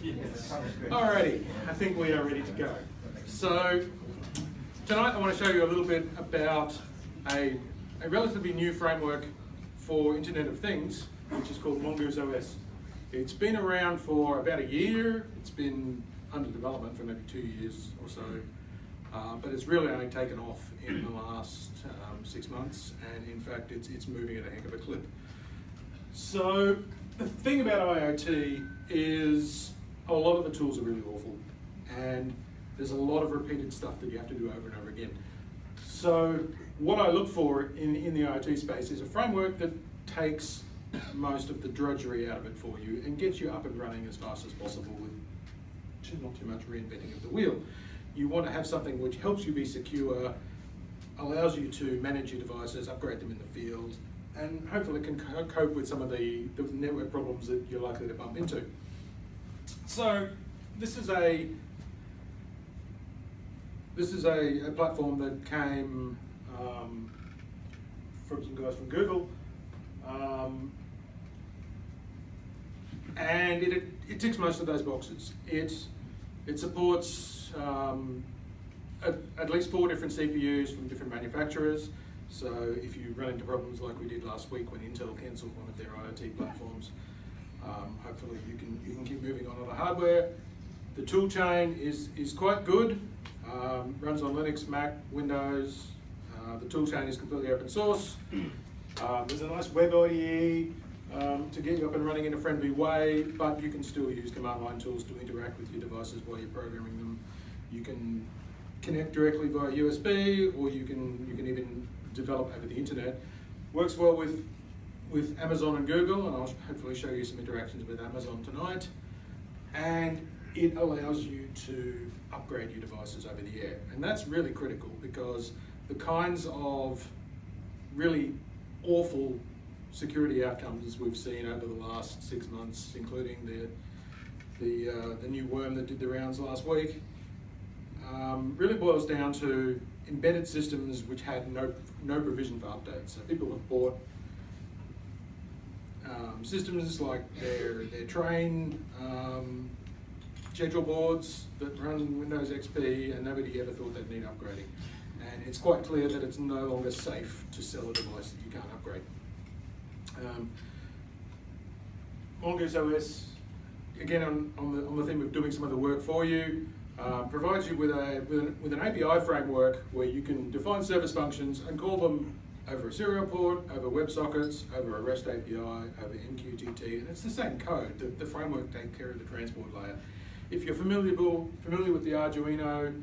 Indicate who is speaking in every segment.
Speaker 1: Alrighty, I think we are ready to go. So tonight I want to show you a little bit about a, a relatively new framework for Internet of Things, which is called Mongoose OS. It's been around for about a year. It's been under development for maybe two years or so, uh, but it's really only taken off in the last um, six months, and in fact, it's, it's moving at a heck of a clip. So the thing about IoT is a lot of the tools are really awful, and there's a lot of repeated stuff that you have to do over and over again. So what I look for in, in the IoT space is a framework that takes most of the drudgery out of it for you and gets you up and running as fast as possible with not too much reinventing of the wheel. You want to have something which helps you be secure, allows you to manage your devices, upgrade them in the field, and hopefully can cope with some of the, the network problems that you're likely to bump into. So this is a this is a, a platform that came um, from some guys from Google. Um, and it, it ticks most of those boxes. It, it supports um, at, at, least four different CPUs from different manufacturers. So if you run into problems like we did last week when Intel cancelled one of their IoT platforms, um, hopefully you can, you can keep moving on other hardware. The tool chain is, is quite good, um, runs on Linux, Mac, Windows. Uh, the tool chain is completely open source. Um, there's a nice web IDE um, to get you up and running in a friendly way, but you can still use command line tools to interact with your devices while you're programming them. You can connect directly via USB, or you can you can even develop over the internet. Works well with with Amazon and Google, and I'll hopefully show you some interactions with Amazon tonight. And it allows you to upgrade your devices over the air. And that's really critical because the kinds of really awful security outcomes we've seen over the last six months, including the the, uh, the new worm that did the rounds last week, um, really boils down to embedded systems which had no no provision for updates. So people have bought um, systems like their their train um, schedule boards that run Windows XP, and nobody ever thought they'd need upgrading. And it's quite clear that it's no longer safe to sell a device that you can't upgrade. Um, Mongoose OS, again on, on, the, on the theme of doing some of the work for you, uh, provides you with, a, with an, with, an, API framework where you can define service functions and call them over a serial port, over WebSockets, over a REST API, over MQTT, and it's the same code. The, the framework takes care of the transport layer. If you're familiar, familiar with the Arduino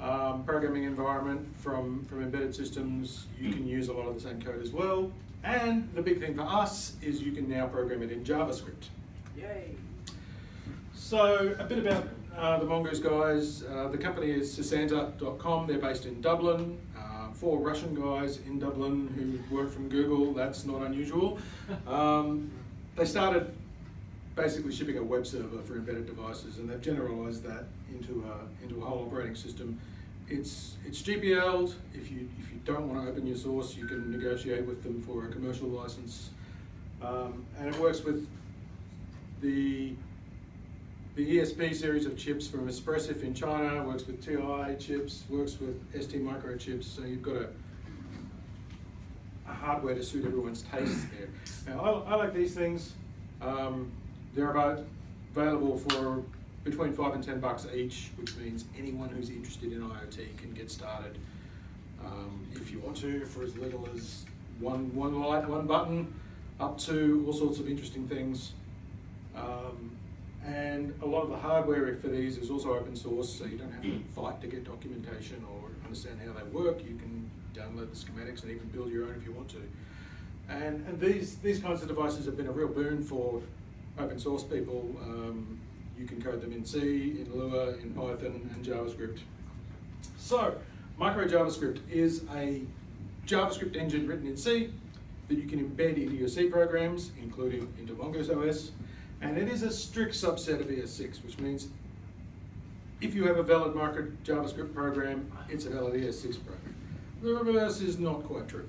Speaker 1: um, programming environment from, from embedded systems, you can use a lot of the same code as well. And the big thing for us is you can now program it in JavaScript.
Speaker 2: Yay!
Speaker 1: So a bit about uh, the Mongoose guys. Uh, the company is Cesanta.com. They're based in Dublin. Four Russian guys in Dublin who work from Google. That's not unusual. Um, they started basically shipping a web server for embedded devices, and they've generalized that into a, into a whole operating system. It's it's GPL'd. If you if you don't want to open your source, you can negotiate with them for a commercial license, um, and it works with the the ESP series of chips from Espressif in China. Works with TI chips. Works with ST Micro chips. So you've got a a hardware to suit everyone's tastes there. Now I, I like these things. Um, they're about available for between five and ten bucks each, which means anyone who's interested in IoT can get started. Um, if you want to, for as little as one one light, one button, up to all sorts of interesting things. Um, and a lot of the hardware for these is also open source, so you don't have to fight to get documentation or understand how they work. You can download the schematics and even build your own if you want to. And, and these, these kinds of devices have been a real boon for open source people, um, you can code them in C, in Lua, in Python, and JavaScript. So, micro JavaScript is a JavaScript engine written in C that you can embed into your C programs, including into Mongoose OS, and it is a strict subset of ES6, which means if you have a valid micro JavaScript program, it's a valid ES6 program. The reverse is not quite true.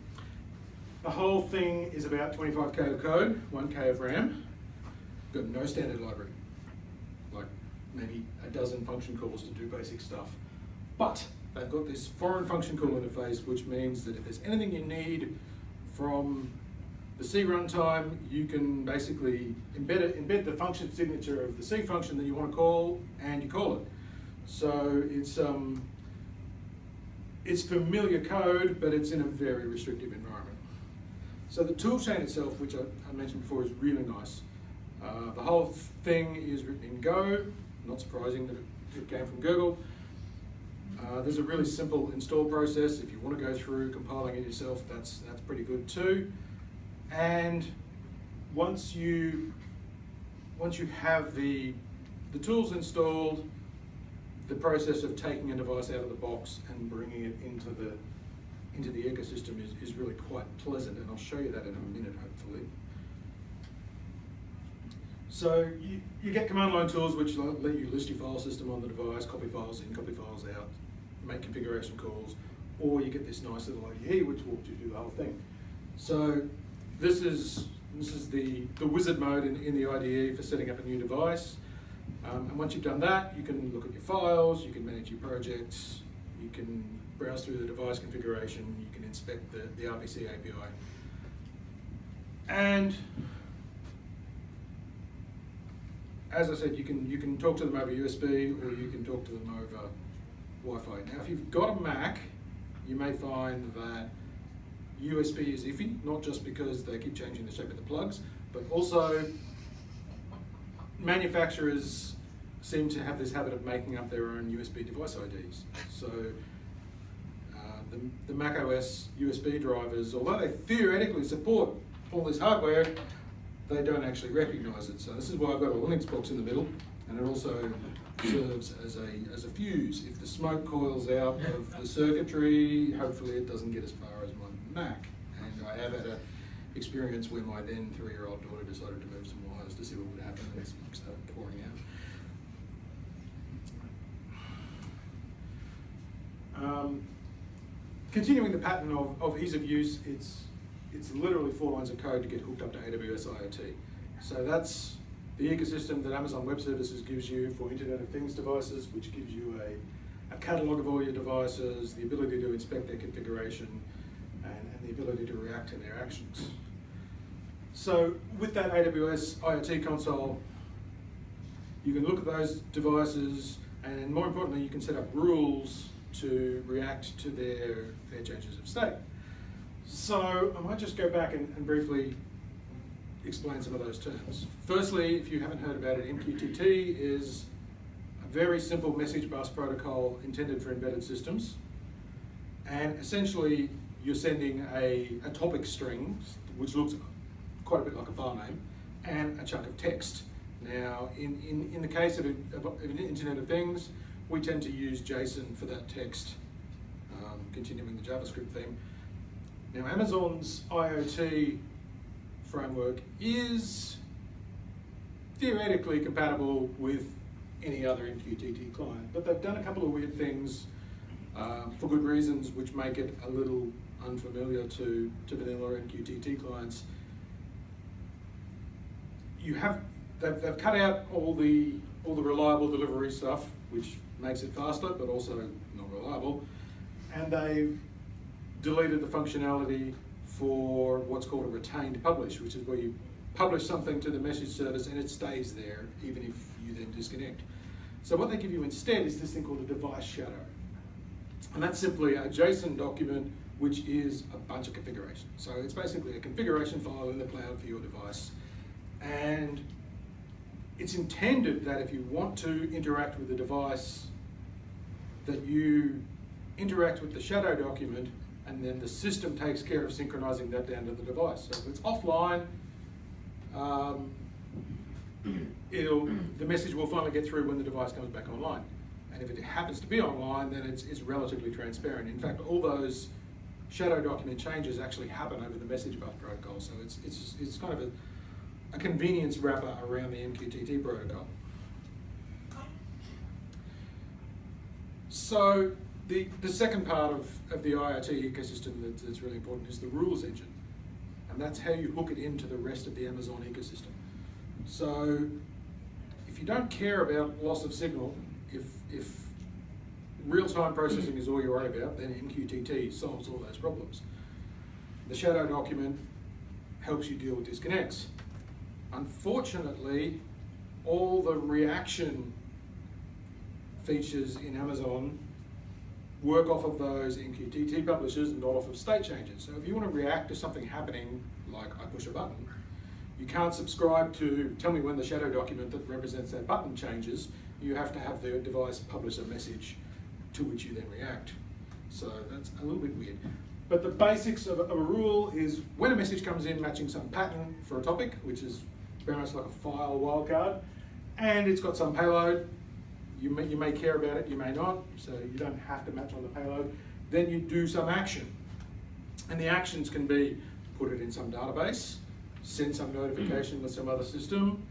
Speaker 1: The whole thing is about 25k of code, 1k of RAM, got no standard library. like maybe a dozen function calls to do basic stuff. But they've got this foreign function call interface, which means that if there's anything you need from the C runtime, you can basically embed it, embed the function signature of the C function that you want to call, and you call it. So it's um, it's familiar code, but it's in a very restrictive environment. So the toolchain itself, which I, I mentioned before, is really nice. Uh, the whole thing is written in Go, not surprising that it, it came from Google. Uh, there's a really simple install process. If you want to go through compiling it yourself, that's, that's pretty good too. And once you, once you have the, the tools installed, the process of taking a device out of the box and bringing it into the, into the ecosystem is, is really quite pleasant, and I'll show you that in a minute, hopefully. So you, you get command line tools which let you list your file system on the device, copy files in, copy files out, make configuration calls, or you get this nice little IDE which you through the whole thing. So this is this is the, the wizard mode in, in the IDE for setting up a new device. Um, and once you've done that, you can look at your files, you can manage your projects, you can browse through the device configuration, you can inspect the, the RPC API. And as I said, you can you can talk to them over USB or you can talk to them over Wi-Fi. Now, if you've got a Mac, you may find that USB is iffy, not just because they keep changing the shape of the plugs, but also manufacturers seem to have this habit of making up their own USB device IDs. So uh, the, the Mac OS USB drivers, although they theoretically support all this hardware, they don't actually recognize it. So this is why I've got a Linux box in the middle, and it also serves as a, as a fuse. If the smoke coils out of the circuitry, hopefully it doesn't get as far Mac. And I have had a experience where my then three-year-old daughter decided to move some wires to see what would happen, and started pouring out. Um, continuing the pattern of, of ease of use, it's it's literally four lines of code to get hooked up to AWS IoT. So that's the ecosystem that Amazon Web Services gives you for Internet of Things devices, which gives you a, a catalog of all your devices, the ability to inspect their configuration, the ability to react to their actions. So with that AWS IoT console, you can look at those devices, and more importantly, you can set up rules to react to their, their changes of state. So I might just go back and, and, briefly explain some of those terms. Firstly, if you haven't heard about it, MQTT is a very simple message bus protocol intended for embedded systems. And essentially, you're sending a, a topic string, which looks quite a bit like a file name, and a chunk of text. Now, in, in, in the case of, a, of an Internet of Things, we tend to use JSON for that text, um, continuing the JavaScript theme. Now Amazon's IoT framework is theoretically compatible with any other MQTT client, but they've done a couple of weird things uh, for good reasons which make it a little unfamiliar to, to vanilla MQTT clients. You have, they've, they've cut out all the, all the reliable delivery stuff, which makes it faster, but also not reliable, and they've deleted the functionality for what's called a retained publish, which is where you publish something to the message service and it stays there even if you then disconnect. So what they give you instead is this thing called a device shadow. And that's simply a JSON document which is a bunch of configuration. So it's basically a configuration file in the cloud for your device. And it's intended that if you want to interact with the device, that you interact with the shadow document and then the system takes care of synchronizing that down to the device. So if it's offline, um, the message will finally get through when the device comes back online. And if it happens to be online, then it's, it's relatively transparent. In fact, all those shadow document changes actually happen over the message bus protocol. So it's, it's, it's kind of a, a convenience wrapper around the MQTT protocol. So the, the second part of, of the IoT ecosystem that, that's really important is the rules engine. And that's how you hook it into the rest of the Amazon ecosystem. So if you don't care about loss of signal, if, if real-time processing is all you're worried about, then MQTT solves all those problems. The shadow document helps you deal with disconnects. Unfortunately, all the reaction features in Amazon work off of those MQTT publishers and not off of state changes. So if you want to react to something happening, like I push a button, you can't subscribe to tell me when the shadow document that represents that button changes. You have to have the device publish a message to which you then react. So that's a little bit weird. But the basics of a, rule is when a message comes in matching some pattern for a topic, which is very much like a file wildcard, and it's got some payload, you may, you may care about it, you may not, so you don't have to match on the payload. Then you do some action. And the actions can be put it in some database, send some notification to some other system.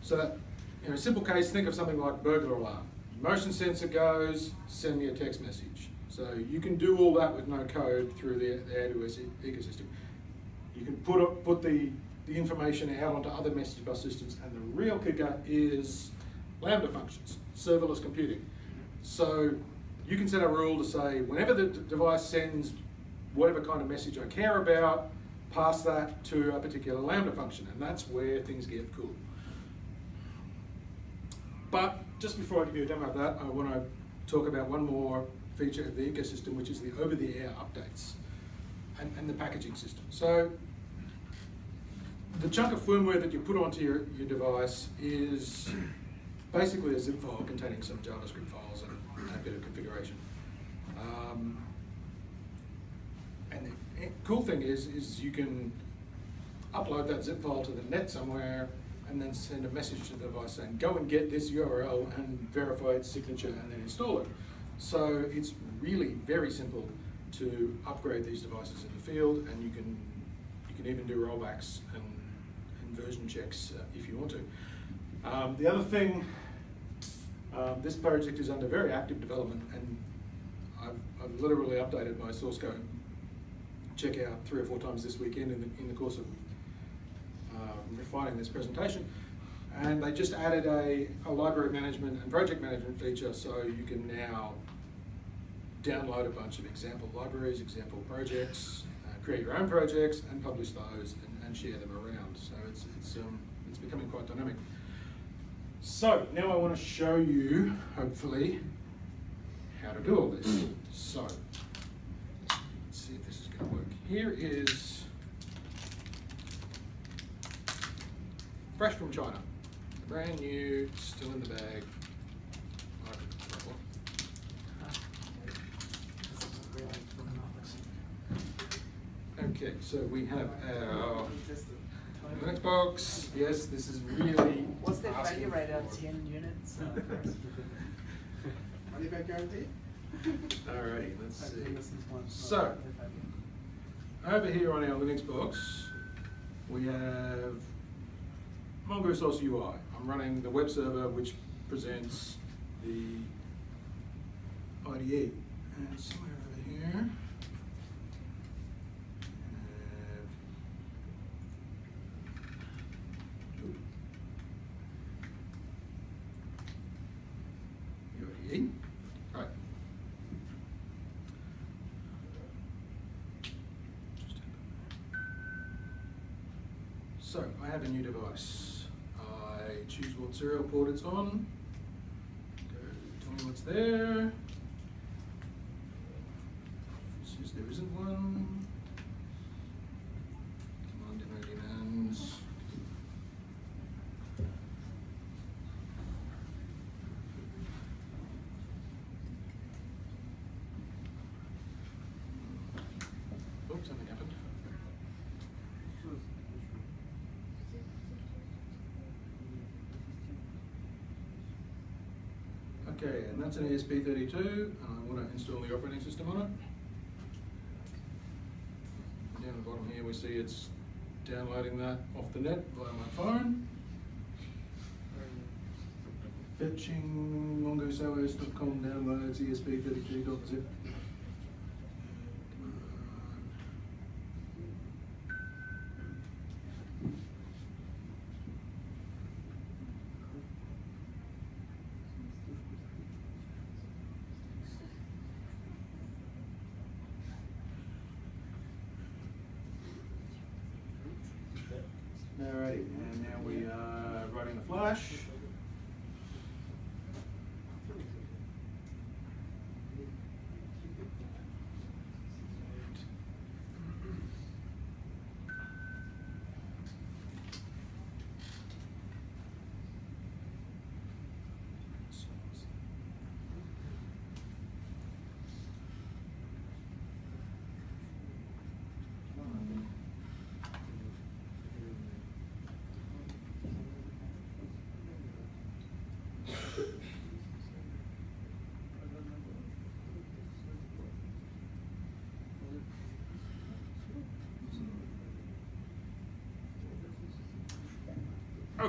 Speaker 1: So that, in a simple case, think of something like burglar alarm. Motion sensor goes, send me a text message. So you can do all that with no code through the, the AWS ecosystem. You can put, put the, the information out onto other message bus systems, and the real kicker is Lambda functions, serverless computing. So you can set a rule to say whenever the device sends whatever kind of message I care about, pass that to a particular Lambda function, and that's where things get cool. But just before I give you a demo of that, I want to talk about one more feature of the ecosystem, which is the over-the-air updates and, and, the packaging system. So the chunk of firmware that you put onto your, your device is basically a zip file containing some JavaScript files and, a bit of configuration. Um, and the cool thing is, is you can upload that zip file to the net somewhere and then send a message to the device saying, go and get this URL and verify its signature and then install it. So it's really very simple to upgrade these devices in the field and you can, you can even do rollbacks and, and version checks uh, if you want to. Um, the other thing, um, this project is under very active development and I've, I've literally updated my source code check out three or four times this weekend in the, in the course of refining this presentation. And they just added a, a library management and project management feature so you can now download a bunch of example libraries, example projects, uh, create your own projects and publish those and, and share them around. So it's, it's, um, it's becoming quite dynamic. So now I want to show you, hopefully, how to do all this. So let's see if this is going to work. Here is fresh from China. Brand new, still in the bag. Okay, so we have our Linux box. Yes, this is really.
Speaker 2: What's the value rate out of 10 units?
Speaker 3: Money back guarantee?
Speaker 1: Alrighty, let's see. So, over here on our Linux box, we have Mongoose OS UI. I'm running the web server which presents the IDE. And somewhere over here, IDE. Right. So, I have a new device. I choose what it's on. Go, tell me what's there. Says there isn't one. Come on, demo demands. Oops, something happened. Okay, and that's an ESP32, and I want to install the operating system on it. Down the bottom here, we see it's downloading that off the net via my phone. Fetching mongooseos.com downloads ESP32.zip. Alrighty, and now we are writing the flash.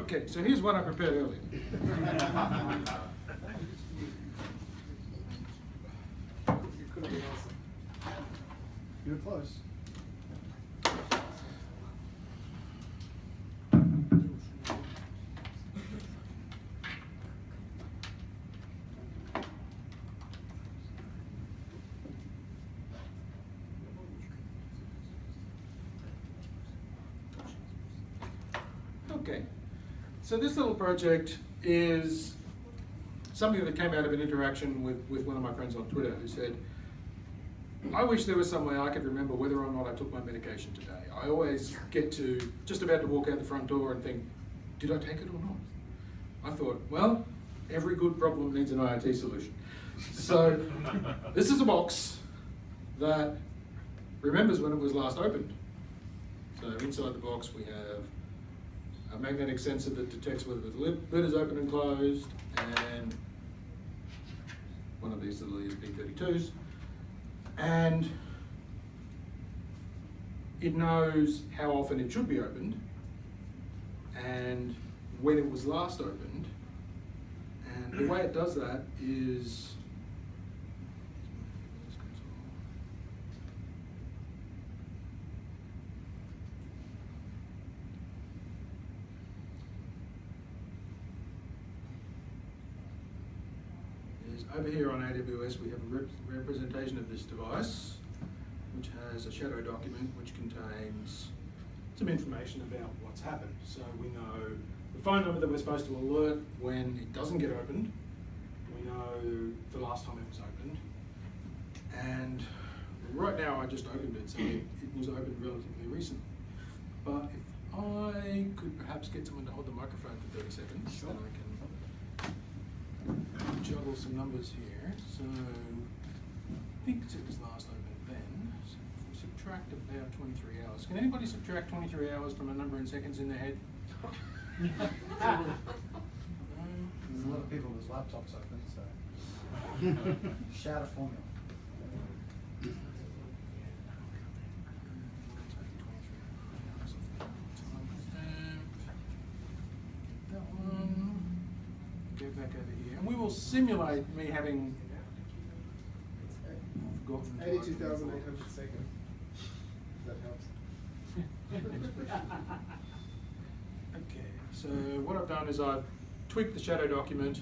Speaker 1: Okay, so here's what I prepared earlier.
Speaker 3: You could have been awesome. You were close.
Speaker 1: Okay, so this little project is something that came out of an interaction with, with one of my friends on Twitter who said, I wish there was some way I could remember whether or not I took my medication today. I always get to just about to walk out the front door and think, did I take it or not? I thought, well, every good problem needs an IoT solution. So this is a box that remembers when it was last opened. So inside the box we have a magnetic sensor that detects whether the lid, lid is open and closed, and one of these little ESP32s. And it knows how often it should be opened, and when it was last opened. And the way it does that is is over here on AWS we have a rep- representation of this device which has a shadow document which contains some information about what's happened. So we know the phone number that we're supposed to alert when it doesn't get opened. We know the last time it was opened. And right now I just opened it, so it, it was opened relatively recently. But if I could perhaps get someone to hold the microphone for 30 seconds, then I can juggle some numbers here. So I think it was last opened then. So if we subtract about 23 hours. Can anybody subtract 23 hours from a number in seconds in their head?
Speaker 3: There's a lot of people whose laptops open, so. Shout a formula.
Speaker 1: That one. Go back over here, and we will simulate me having. forgotten to
Speaker 4: Eighty-two
Speaker 1: open
Speaker 4: thousand
Speaker 1: the
Speaker 4: eight hundred seconds. That helps.
Speaker 1: Okay, so what I've done is I've tweaked the shadow document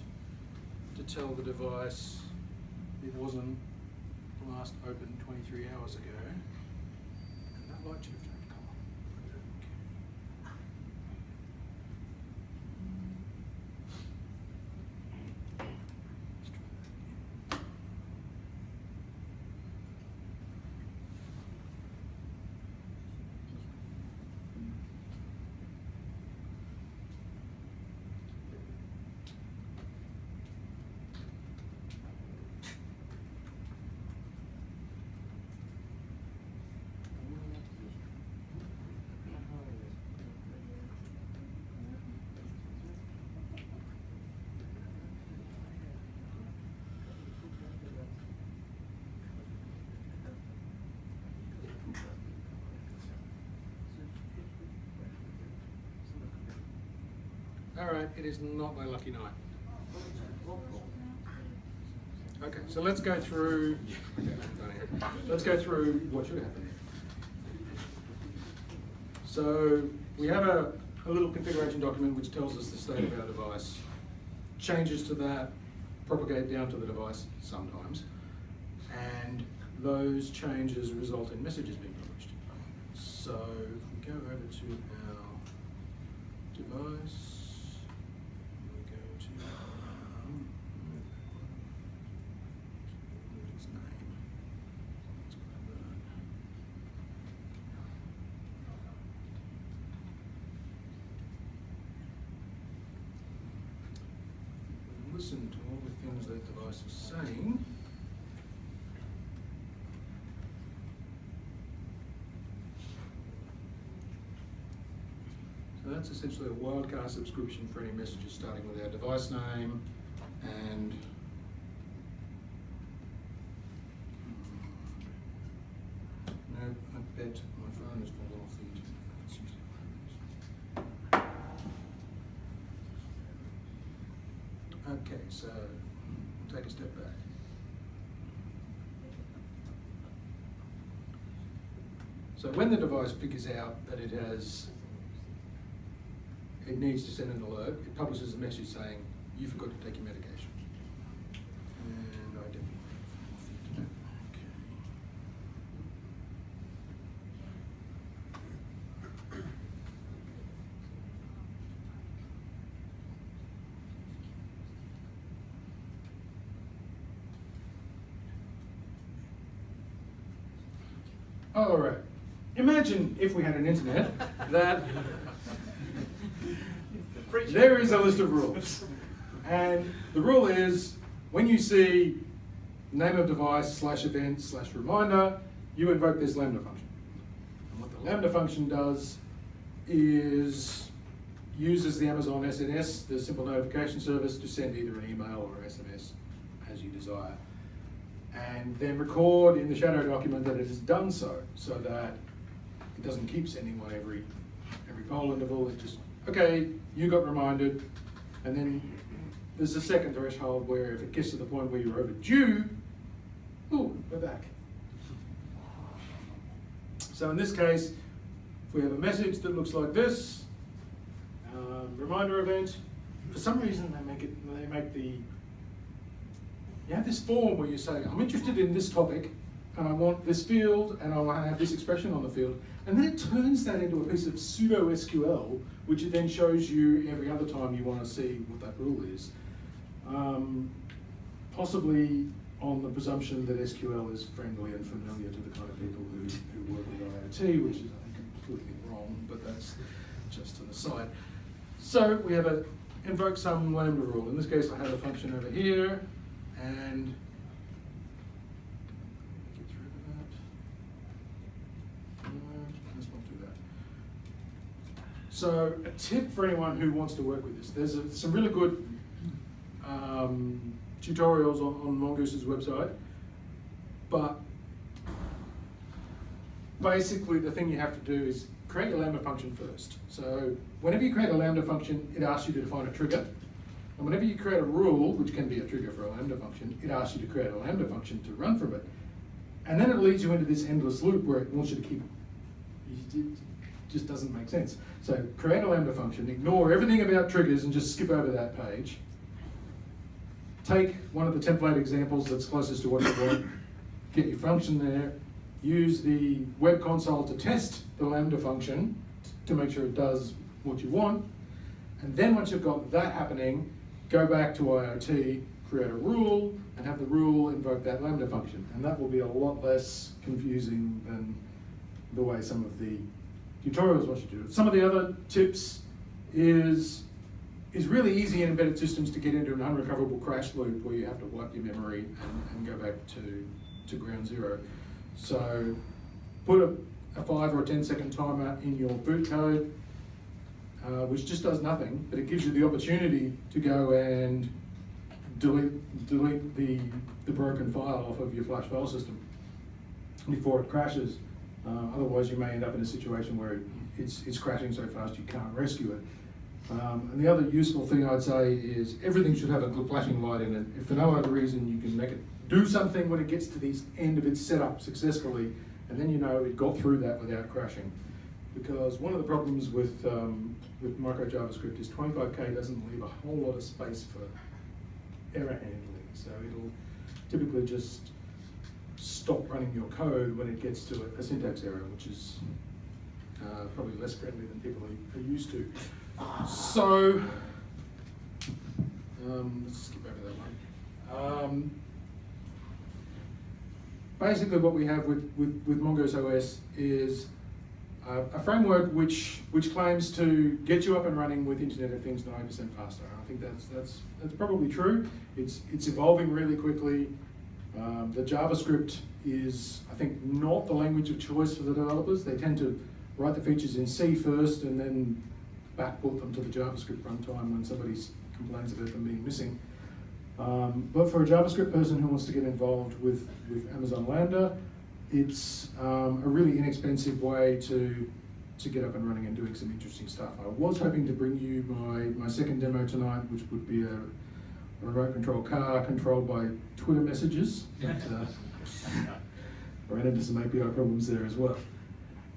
Speaker 1: to tell the device it wasn't last opened twenty-three hours ago. And that light should have turned colour. Okay. Let's try that again. All right, it is not my lucky night. Okay, so let's go through, let's go through what should happen. So we have a, a little configuration document which tells us the state of our device. Changes to that propagate down to the device sometimes, and those changes result in messages being published. So if we go over to our device. We go to um, what is name? Let's grab that. We Listen to all the things that device is saying. So that's essentially a wildcard subscription for any messages starting with our device name and no, I bet my phone has fallen off the internet. That's usually what happens. Okay, so we'll take a step back. So when the device figures out that it has it needs to send an alert. It publishes a message saying, you forgot to take your medication. All right. Imagine if we had an internet that there is a list of rules. And the rule is when you see name of device slash event slash reminder, you invoke this Lambda function. And what the Lambda function does is uses the Amazon SNS, the simple notification service, to send either an email or SMS as you desire. And then record in the shadow document that it has done so, so that it doesn't keep sending one every every poll interval. It just okay, you got reminded, and then there's a second threshold where if it gets to the point where you're overdue, ooh, we're back. So in this case, if we have a message that looks like this, um, reminder event, for some reason they make it, they make the, you have this form where you say, I'm interested in this topic, and I want this field, and I want to have this expression on the field, and then it turns that into a piece of pseudo SQL, which it then shows you every other time you want to see what that rule is. Um, possibly on the presumption that SQL is friendly and familiar to the kind of people who, who work with IoT, which is I think completely wrong, but that's just an aside. So we have a invoke some lambda rule. In this case, I have a function over here, and get rid of that. No, let's not do that. So a tip for anyone who wants to work with this, there's a, some really good um, tutorials on, on Mongoose's website, but basically the thing you have to do is create your Lambda function first. So whenever you create a Lambda function, it asks you to define a trigger. And whenever you create a rule, which can be a trigger for a Lambda function, it asks you to create a Lambda function to run from it. And then it leads you into this endless loop where it wants you to keep, just doesn't make sense. So create a Lambda function, ignore everything about triggers and just skip over that page. Take one of the template examples that's closest to what you want, get your function there, use the web console to test the Lambda function to make sure it does what you want. And then once you've got that happening, go back to IoT, create a rule, and have the rule invoke that Lambda function. And that will be a lot less confusing than the way some of the tutorials want you do. Some of the other tips is, is really easy in embedded systems to get into an unrecoverable crash loop where you have to wipe your memory and, and go back to, to ground zero. So put a, a five or a 10 second timer in your boot code, uh, which just does nothing, but it gives you the opportunity to go and delete, delete the, the broken file off of your flash file system before it crashes. Uh, otherwise, you may end up in a situation where it's, it's crashing so fast you can't rescue it. Um, and the other useful thing I'd say is everything should have a good flashing light in it. If for no other reason you can make it do something when it gets to the end of its setup successfully, and then you know it got through that without crashing. Because one of the problems with, um, with micro JavaScript is 25K doesn't leave a whole lot of space for error handling. So it'll typically just stop running your code when it gets to a, a syntax error, which is uh, probably less friendly than people are, are used to. So, um, let's skip over that one. Um, basically, what we have with, with, with Mongoose OS is uh, a framework which which claims to get you up and running with Internet of Things 90% faster. I think that's that's that's probably true. It's it's evolving really quickly. Um, the JavaScript is, I think, not the language of choice for the developers. They tend to write the features in C first and then backport them to the JavaScript runtime when somebody complains about them being missing. Um, but for a JavaScript person who wants to get involved with, with Amazon Lambda, it's um, a really inexpensive way to, to get up and running and doing some interesting stuff. I was hoping to bring you my, my second demo tonight, which would be a, a remote control car controlled by Twitter messages. But, uh, ran into some API problems there as well.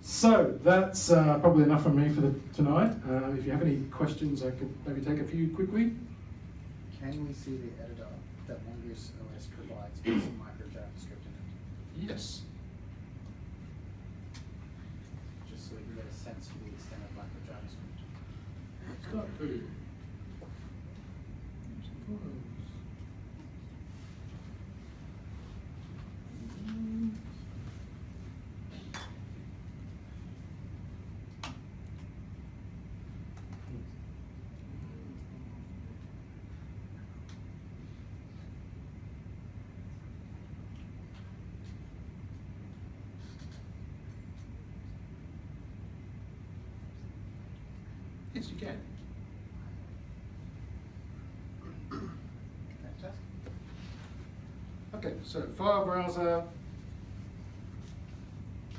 Speaker 1: So that's uh, probably enough from me for the, tonight. Uh, if you have any questions, I could maybe take a few quickly.
Speaker 3: Can we see the editor that Mongoose OS provides with some micro JavaScript in it?
Speaker 1: Yes.
Speaker 3: Just so we can get a sense for the extent of micro JavaScript.
Speaker 1: Start to. Yes, you can.
Speaker 3: Fantastic.
Speaker 1: Okay, so file browser,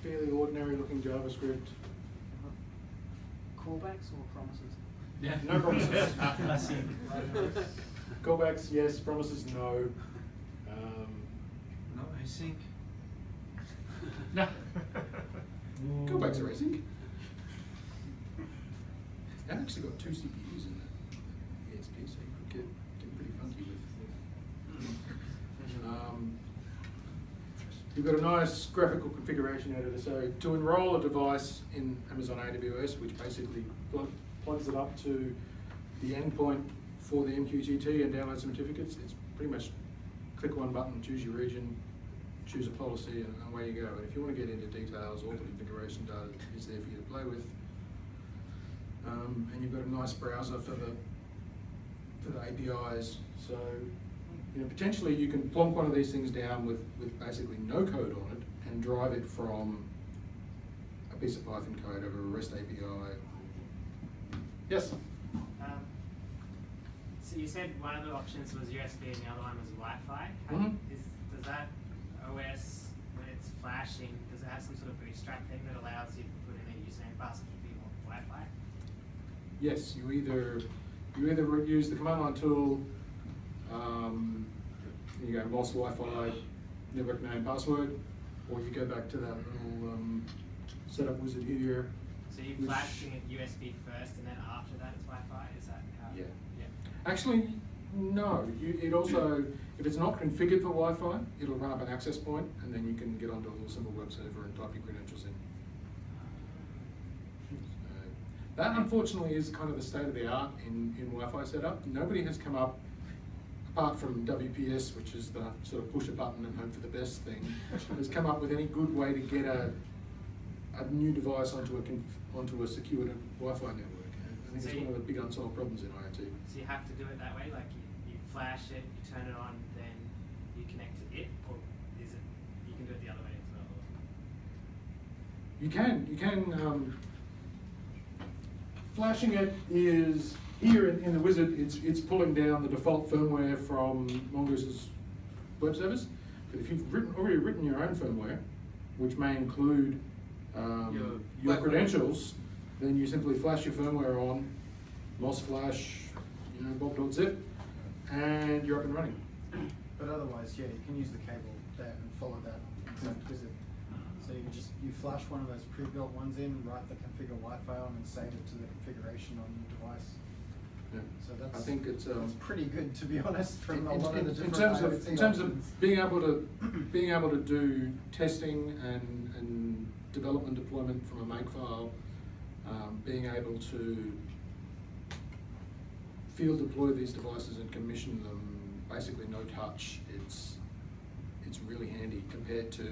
Speaker 1: fairly ordinary looking JavaScript. Uh-huh.
Speaker 2: Callbacks or promises?
Speaker 1: Yeah. No promises.
Speaker 2: Classic.
Speaker 1: Callbacks, yes, promises, no. Um,
Speaker 5: No async.
Speaker 2: No.
Speaker 1: Callbacks are async. I've actually got two CPUs in the ESP, so you could get, get pretty funky with, with. Um, You've got a nice graphical configuration editor, so to enroll a device in Amazon AWS, which basically pl- plugs it up to the endpoint for the MQTT and download some certificates, it's pretty much click one button, choose your region, choose a policy, and away you go. And if you want to get into details, all the configuration data is there for you to play with. Um, and you've got a nice browser for the for the APIs. So, you know, potentially you can plonk one of these things down with, with basically no code on it and drive it from a piece of Python code over a REST API. Yes?
Speaker 6: Um, so you said one of the options was USB and the other one was Wi-Fi. How
Speaker 1: Mhm.
Speaker 6: is, does that OS, when it's flashing, does it have some sort of bootstrap thing that allows you to put in a username and password if you want Wi-Fi?
Speaker 1: Yes, you either you either use the command line tool, um, you go MOS Wi-Fi, network name, password, or you go back to that little um, setup wizard here.
Speaker 6: So flashing it USB first and then after that it's Wi-Fi? Is that how?
Speaker 1: Yeah.
Speaker 6: Yeah.
Speaker 1: Actually, no. You, it also, if it's not configured for Wi-Fi, it'll run up an access point, and then you can get onto a little simple web server and type your credentials in. That unfortunately is kind of the state of the art in, in Wi-Fi setup. Nobody has come up, apart from WPS, which is the sort of push a button and hope for the best thing, has come up with any good way to get a, a new device onto a, onto a secured Wi-Fi network. I think
Speaker 6: So
Speaker 1: it's
Speaker 6: you-
Speaker 1: one of the big unsolved problems in IoT.
Speaker 6: So you have to do it that way, like you, you flash it, you turn it on, then you connect to it, or is it, you can do it the other way as well?
Speaker 1: You can, you can, um, flashing it is, here in, in the wizard, it's, it's pulling down the default firmware from Mongoose's web service. But if you've written, already written your own firmware, which may include, um,
Speaker 5: Your
Speaker 1: your credentials, then you simply flash your firmware on, MOS flash, you know, bob.zip, and you're up and running.
Speaker 3: But otherwise, yeah, you can use the cable there and follow that exact wizard. So you just, you flash one of those pre-built ones in, write the configure Wi-Fi on and save it to the configuration on your device.
Speaker 1: Yeah.
Speaker 3: So that's.
Speaker 1: I think it's, um.
Speaker 3: Pretty good, to be honest, from a
Speaker 1: In-
Speaker 3: lot of
Speaker 1: in-
Speaker 3: the
Speaker 1: in terms of, in terms
Speaker 3: options.
Speaker 1: of being able to, being able to do testing and, and development deployment from a makefile, um, being able to field deploy these devices and commission them, basically no touch, it's, it's really handy compared to, you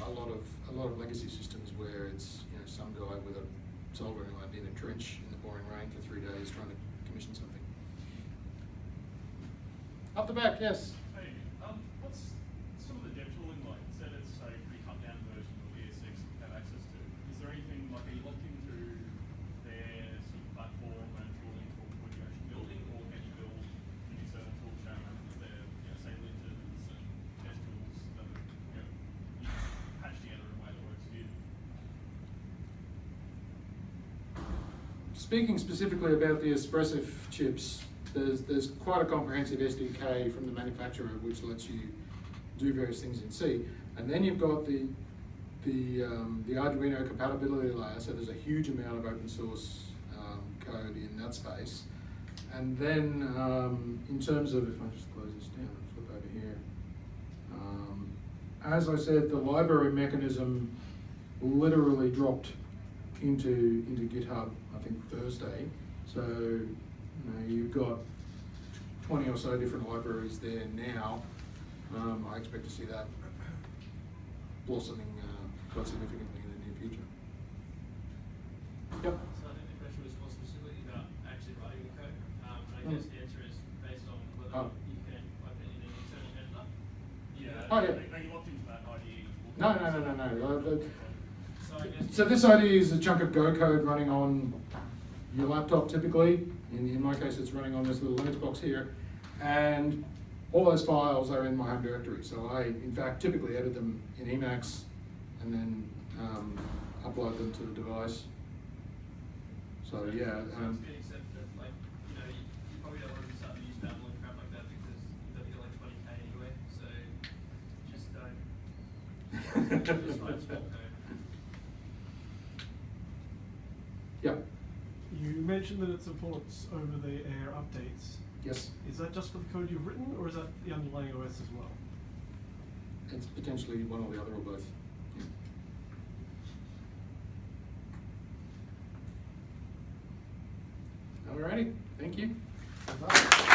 Speaker 1: know, a lot of, a lot of legacy systems where it's, you know, some guy with a soldering iron in a trench pouring rain for three days trying to commission something. Up the back, yes.
Speaker 5: Hey, um, what's some of the dev tooling like? Said it's a pretty cut down version of ES6 you have access to. Is there anything like are you locked into their sort of platform and tooling for when you're actually building, or can you build any certain tool chain with their, you know, say linters and test tools that are, you know, you patch together in a way that works for you?
Speaker 1: Speaking specifically about the Espressif chips, there's, there's quite a comprehensive SDK from the manufacturer which lets you do various things in C. And then you've got the, the, um, the Arduino compatibility layer, so there's a huge amount of open source um, code in that space. And then um, in terms of, if I just close this down and flip over here, um, as I said, the library mechanism literally dropped into into GitHub, I think Thursday. So you know, you've got twenty or so different libraries there now. Um, I expect to see that blossoming uh, quite significantly in the near future. Yep.
Speaker 7: So I think the question was more specifically about actually writing the code. Um, and I
Speaker 1: Mm.
Speaker 7: guess the answer is based on whether
Speaker 1: Oh.
Speaker 7: you can open it in an external editor.
Speaker 5: Yeah.
Speaker 1: Oh, yeah.
Speaker 5: Are, are you locked into that IDE?
Speaker 1: No, no, no, no, no. Uh, the-
Speaker 7: So I guess.
Speaker 1: So this IDE is a chunk of Go code running on your laptop typically. In, in my case, it's running on this little Linux box here. And all those files are in my home directory. So I, in fact, typically edit them in Emacs and then um, upload them to the device. So yeah,
Speaker 7: So
Speaker 1: um,
Speaker 8: You mentioned that it supports over-the-air updates.
Speaker 1: yes,
Speaker 8: Is that just for the code you've written, or is that the underlying OS as well?
Speaker 1: it's potentially one or the other or both. Yeah. Alrighty, thank you.
Speaker 3: Bye.